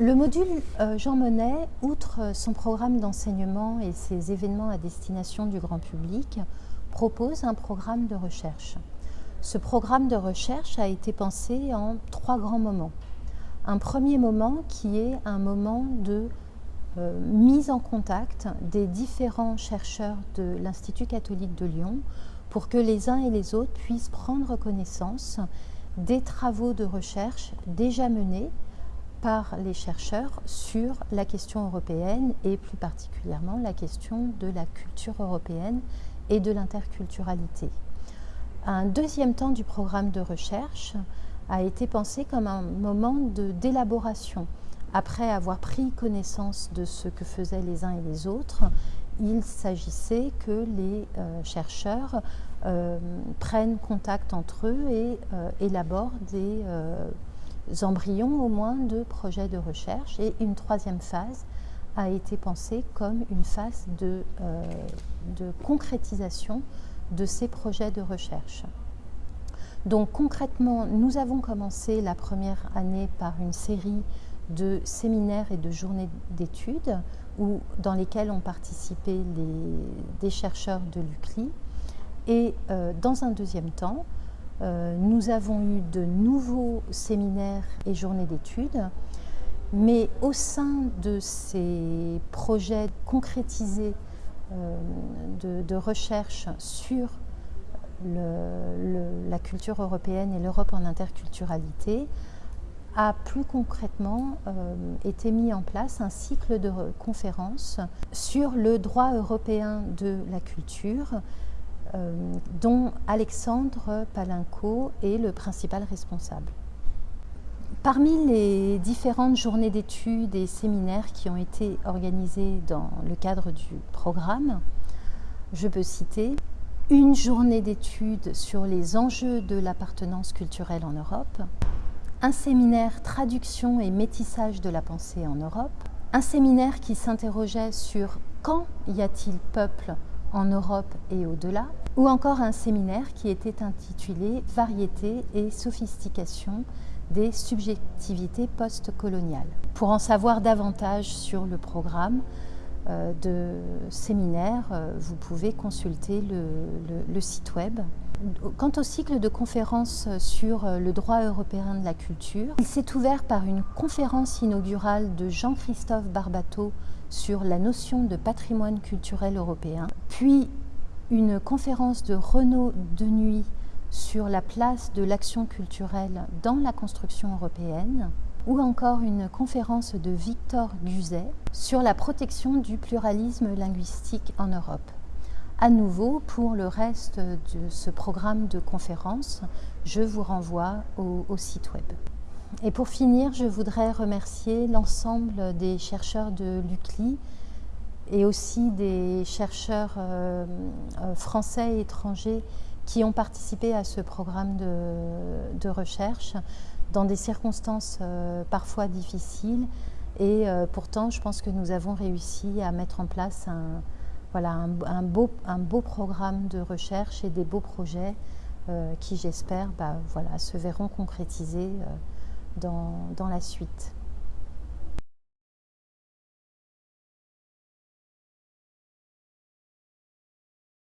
Le module euh, Jean Monnet, outre son programme d'enseignement et ses événements à destination du grand public, propose un programme de recherche. Ce programme de recherche a été pensé en trois grands moments. Un premier moment qui est un moment de euh, mise en contact des différents chercheurs de l'Institut catholique de Lyon pour que les uns et les autres puissent prendre connaissance des travaux de recherche déjà menés par les chercheurs sur la question européenne et plus particulièrement la question de la culture européenne et de l'interculturalité. Un deuxième temps du programme de recherche a été pensé comme un moment d'élaboration. Après avoir pris connaissance de ce que faisaient les uns et les autres, il s'agissait que les euh, chercheurs euh, prennent contact entre eux et euh, élaborent des embryons au moins de projets de recherche et une troisième phase a été pensée comme une phase de, euh, de concrétisation de ces projets de recherche. Donc concrètement, nous avons commencé la première année par une série de séminaires et de journées d'études dans lesquelles ont participé les, des chercheurs de l'UCLI. Et euh, dans un deuxième temps, euh, nous avons eu de nouveaux séminaires et journées d'études, mais au sein de ces projets concrétisés euh, de, recherche sur la culture européenne et l'Europe en interculturalité, a plus concrètement euh, été mis en place un cycle de conférences sur le droit européen de la culture dont Alexandre Palinco est le principal responsable. Parmi les différentes journées d'études et séminaires qui ont été organisés dans le cadre du programme, je peux citer une journée d'études sur les enjeux de l'appartenance culturelle en Europe, un séminaire traduction et métissage de la pensée en Europe, un séminaire qui s'interrogeait sur quand y a-t-il peuple? En Europe et au-delà, ou encore un séminaire qui était intitulé Variété et sophistication des subjectivités postcoloniales. Pour en savoir davantage sur le programme euh, de séminaire, euh, vous pouvez consulter le, site web. Quant au cycle de conférences sur le droit européen de la culture, il s'est ouvert par une conférence inaugurale de Jean-Christophe Barbato sur la notion de patrimoine culturel européen, puis une conférence de Renaud Denuy sur la place de l'action culturelle dans la construction européenne, ou encore une conférence de Victor Guzet sur la protection du pluralisme linguistique en Europe. À nouveau, pour le reste de ce programme de conférences, je vous renvoie au, au site web. Et pour finir, je voudrais remercier l'ensemble des chercheurs de l'UCLI et aussi des chercheurs euh, euh, français et étrangers qui ont participé à ce programme de, recherche dans des circonstances euh, parfois difficiles. Et pourtant, je pense que nous avons réussi à mettre en place un, voilà, un, beau, un beau programme de recherche et des beaux projets qui, j'espère, bah, se verront concrétisés dans, dans la suite.